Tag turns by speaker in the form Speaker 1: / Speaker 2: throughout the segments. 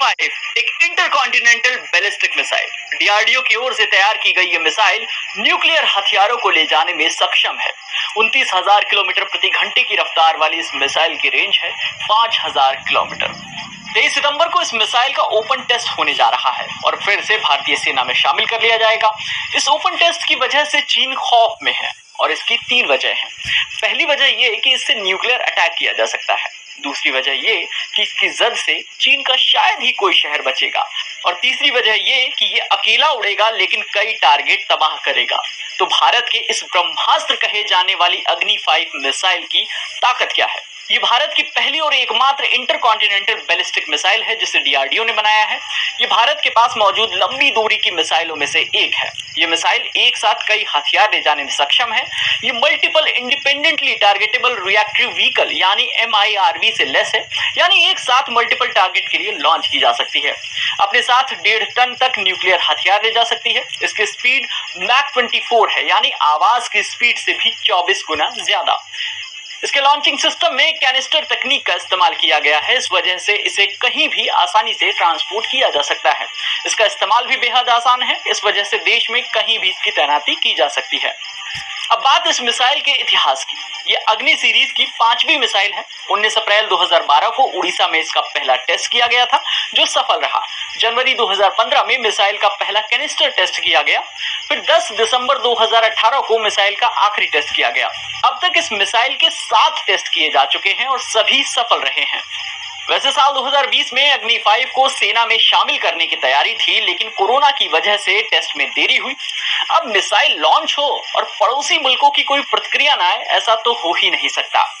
Speaker 1: Five एक intercontinental ballistic missile DRDO की ओर से तैयार की गई ये मिसाइल न्यूक्लियर हथियारों को ले जाने में सक्षम है। उनतीस हज़ार किलोमीटर प्रति घंटे की रफ्तार वाली इस मिसाइल की रेंज है पाँच हज़ार किलोमीटर। तेईस सितंबर को इस मिसाइल का ओपन टेस्ट होने जा रहा है और फिर से भारतीय सेना में शामिल कर लिया जाएगा। इस ओपन टेस्ट की वजह से चीन खौफ में है और इसकी तीन वजह है। पहली वजह यह कि इससे न्यूक्लियर अटैक किया जा सकता है। दूसरी वजह ये कि इसकी जद से चीन का शायद ही कोई शहर बचेगा। और तीसरी वजह ये कि ये अकेला उड़ेगा, लेकिन कई टारगेट तबाह करेगा। तो भारत के इस ब्रह्मास्त्र कहे जाने वाली अग्नि फाइव मिसाइल की ताकत क्या है? ये भारत की पहली और एकमात्र इंटरकॉन्टिनेंटल बैलिस्टिक मिसाइल है, जिसे डीआरडीओ ने बनाया है। ये भारत के पास मौजूद लंबी दूरी की मिसाइलों में से एक है। ये मिसाइल एक साथ कई हथियार ले जाने में सक्षम है। ये multiple independently targetable reactive vehicle यानी एमआईआरवी से लेस है। यानी एक साथ मल्टीपल टारगेट के लिए लॉन्च की जा सकती है। अपने साथ डेढ़ टन तक न्यूक्लियर हथियार ले जा सकती है। इसकी स्पीड मैक ट्वेंटी है, यानी आवाज़ की स्पीड से भी चौबीस गुना ज़्यादा। इसके लॉन्चिंग सिस्टम में कैनिस्टर तकनीक का इस्तेमाल किया गया है। इस वजह से इसे कहीं भी आसानी से ट्रांसपोर्ट किया जा सकता है। इसका इस्तेमाल भी बेहद आसान है। इस वजह से देश में कहीं भी इसकी तैनाती की जा सकती है। अब बात इस मिसाइल के इतिहास की। ये अग्नि सीरीज़ की पांचवी मिसाइल है। 19 अप्रैल 2012 को उड़ीसा में इसका पहला टेस्ट किया गया था, जो सफल रहा। जनवरी 2015 में मिसाइल का पहला कैनिस्टर टेस्ट किया गया। फिर 10 दिसंबर 2018 को मिसाइल का आखिरी टेस्ट किया गया। अब तक इस मिसाइल के सात टेस्ट किए जा चुके हैं और सभी सफल रहे हैं। वैसे साल 2020 में अग्नि फाइव को सेना में शामिल करने की तैयारी थी, लेकिन कोरोना की वजह से टेस्ट में देरी हुई। अब मिसाइल लॉन्च हो और पड़ोसी मुल्कों की कोई प्रतिक्रिया ना आए, ऐसा तो हो ही नहीं सकता।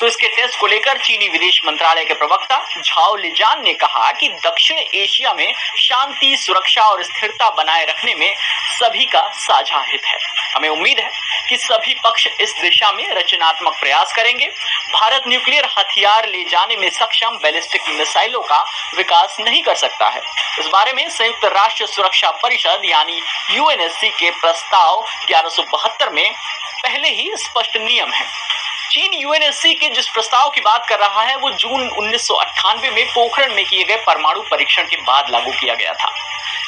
Speaker 1: तो इसके टेस्ट को लेकर चीनी विदेश मंत्रालय के प्रवक्ता झाओ लिजान ने कहा कि दक्षिण एशिया में शांति, सुरक्षा और स्थिरता बनाए रखने में सभी का साझा हित है। हमें उम्मीद है कि सभी पक्ष इस दिशा में रचनात्मक प्रयास करेंगे। भारत न्यूक्लियर हथियार ले जाने में सक्षम बैलिस्टिक मिसाइलों का विकास नहीं कर सकता है। इस बारे में संयुक्त राष्ट्र सुरक्षा परिषद यानी यूएनएससी के प्रस्ताव ग्यारह में पहले ही स्पष्ट नियम है। चीन यूएनएससी के जिस प्रस्ताव की बात कर रहा है, वो जून उन्नीस सौ अट्ठानबे में पोखरण में किए गए परमाणु परीक्षण के बाद लागू किया गया था।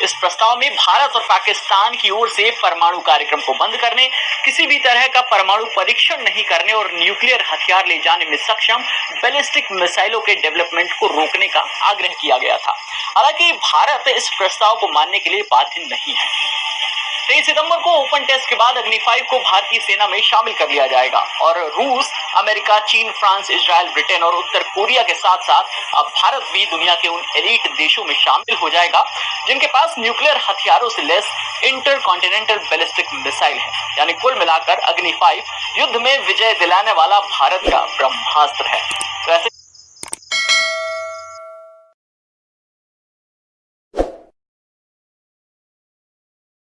Speaker 1: इस प्रस्ताव में भारत और पाकिस्तान की ओर से परमाणु कार्यक्रम को बंद करने, किसी भी तरह का परमाणु परीक्षण नहीं करने और न्यूक्लियर हथियार ले जाने में सक्षम बैलिस्टिक मिसाइलों के डेवलपमेंट को रोकने का आग्रह किया गया था। हालाँकि भारत इस प्रस्ताव को मानने के लिए बाध्य नहीं है। तेईस सितंबर को ओपन टेस्ट के बाद अग्नि फाइव को भारतीय सेना में शामिल कर लिया जाएगा और रूस, अमेरिका, चीन, फ्रांस इसराइल ब्रिटेन और उत्तर कोरिया के साथ साथ अब भारत भी दुनिया के उन एलिट देशों में शामिल हो जाएगा, जिनके पास न्यूक्लियर हथियारों से लेस इंटर कॉन्टिनेंटल बैलिस्टिक मिसाइल है। यानी कुल मिलाकर अग्नि फाइव युद्ध में विजय दिलाने वाला भारत का ब्रह्मास्त्र है।